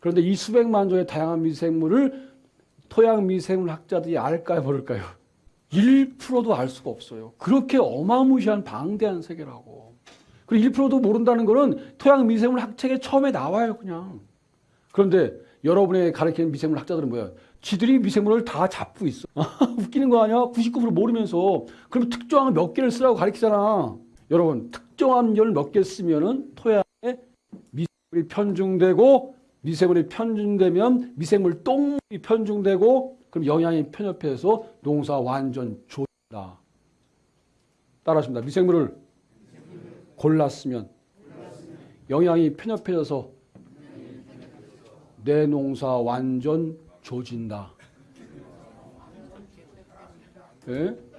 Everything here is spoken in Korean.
그런데 이 수백만 종의 다양한 미생물을 토양 미생물 학자들이 알까요, 모를까요? 1%도 알 수가 없어요. 그렇게 어마무시한 방대한 세계라고. 그리고 1%도 모른다는 거는 토양 미생물 학책에 처음에 나와요, 그냥. 그런데 여러분의 가르치는 미생물 학자들은 뭐야? 지들이 미생물을 다 잡고 있어. 웃기는 거 아니야? 99% 모르면서. 그럼 특정한 몇 개를 쓰라고 가르치잖아. 여러분, 특정한 열 몇 개 쓰면은 토양에 미생물이 편중되고 미생물이 편중되면 미생물 똥이 편중되고 그럼 영양이 편협해서 농사 완전 좋다. 따라하십니다. 미생물을 골랐으면 영양이 편협해져서 내 농사 완전 조진다. 예?